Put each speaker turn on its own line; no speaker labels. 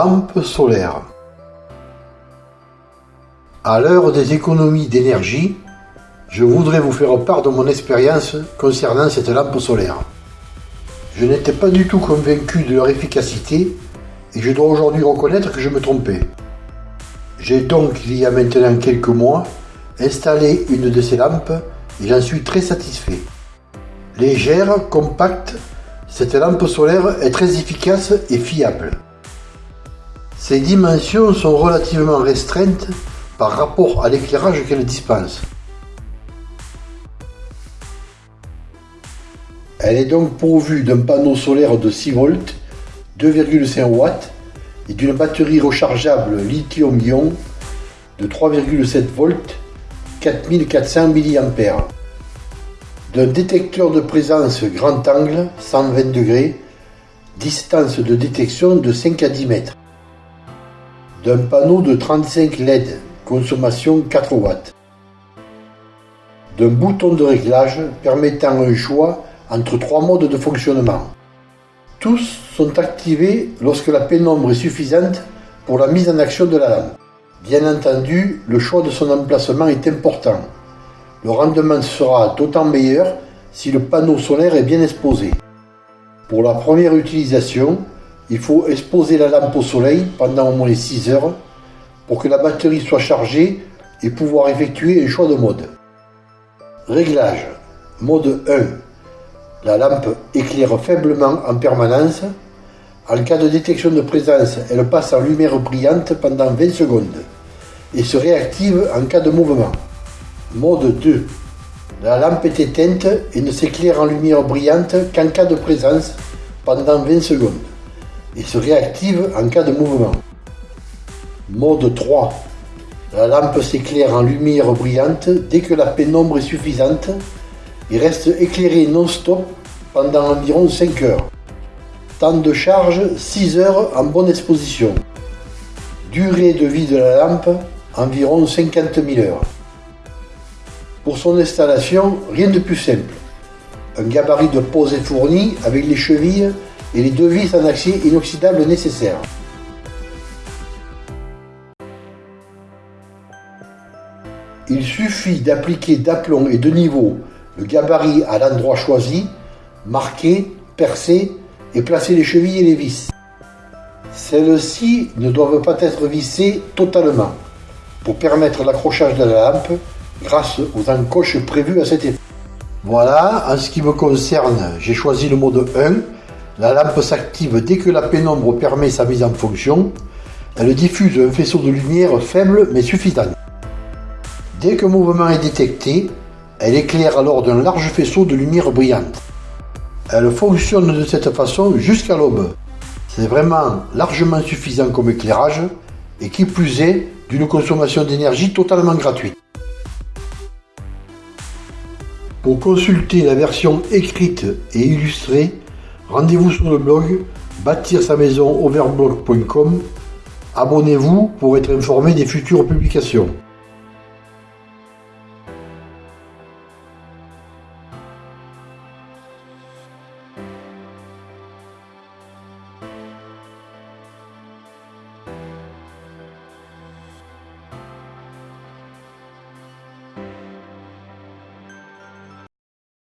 Lampe solaire. À l'heure des économies d'énergie, je voudrais vous faire part de mon expérience concernant cette lampe solaire. Je n'étais pas du tout convaincu de leur efficacité et je dois aujourd'hui reconnaître que je me trompais. J'ai donc, il y a maintenant quelques mois, installé une de ces lampes et j'en suis très satisfait. Légère, compacte, cette lampe solaire est très efficace et fiable. Ses dimensions sont relativement restreintes par rapport à l'éclairage qu'elle dispense. Elle est donc pourvue d'un panneau solaire de 6 volts, 2,5 watts et d'une batterie rechargeable lithium-ion de 3,7 volts, 4400 mAh. D'un détecteur de présence grand angle 120 degrés, distance de détection de 5 à 10 mètres. D'un panneau de 35 LED, consommation 4 watts. D'un bouton de réglage permettant un choix entre trois modes de fonctionnement. Tous sont activés lorsque la pénombre est suffisante pour la mise en action de la lampe. Bien entendu, le choix de son emplacement est important. Le rendement sera d'autant meilleur si le panneau solaire est bien exposé. Pour la première utilisation, il faut exposer la lampe au soleil pendant au moins 6 heures pour que la batterie soit chargée et pouvoir effectuer un choix de mode. Réglage. Mode 1 la lampe éclaire faiblement en permanence. En cas de détection de présence, elle passe en lumière brillante pendant 20 secondes et se réactive en cas de mouvement. Mode 2. La lampe est éteinte et ne s'éclaire en lumière brillante qu'en cas de présence pendant 20 secondes et se réactive en cas de mouvement. Mode 3. La lampe s'éclaire en lumière brillante dès que la pénombre est suffisante il reste éclairé non-stop pendant environ 5 heures. Temps de charge 6 heures en bonne exposition. Durée de vie de la lampe environ 50 000 heures. Pour son installation, rien de plus simple. Un gabarit de pose est fourni avec les chevilles et les deux vis en acier inoxydable nécessaires. Il suffit d'appliquer d'aplomb et de niveau le gabarit à l'endroit choisi, marquer, percer et placer les chevilles et les vis. Celles-ci ne doivent pas être vissées totalement pour permettre l'accrochage de la lampe grâce aux encoches prévues à cet effet. Voilà, en ce qui me concerne, j'ai choisi le mode 1. La lampe s'active dès que la pénombre permet sa mise en fonction. Elle diffuse un faisceau de lumière faible mais suffisant. Dès qu'un mouvement est détecté, elle éclaire alors d'un large faisceau de lumière brillante. Elle fonctionne de cette façon jusqu'à l'aube. C'est vraiment largement suffisant comme éclairage et qui plus est d'une consommation d'énergie totalement gratuite. Pour consulter la version écrite et illustrée, rendez-vous sur le blog bâtir sa maison overblog.com. Abonnez-vous pour être informé des futures publications.